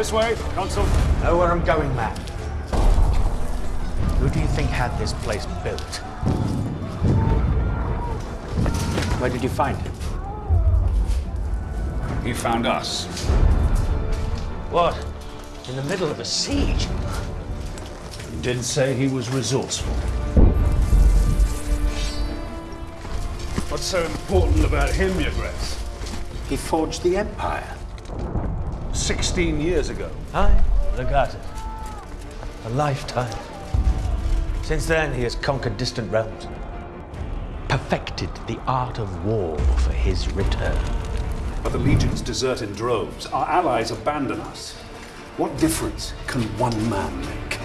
This way, Consul. Know where I'm going, man. Who do you think had this place built? Where did you find him? He found us. What? In the middle of a siege? You didn't say he was resourceful. What's so important about him, Your Grace? He forged the Empire. Sixteen years ago. Look at it. A lifetime. Since then, he has conquered distant realms, perfected the art of war for his return. But the legions desert in droves. Our allies abandon us. What difference can one man make?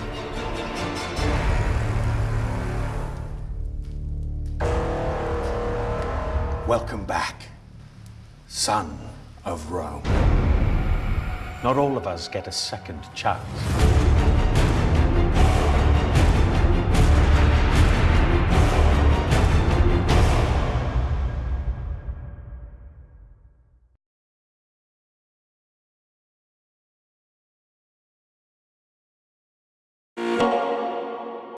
Welcome back, son of Rome. Not all of us get a second chance.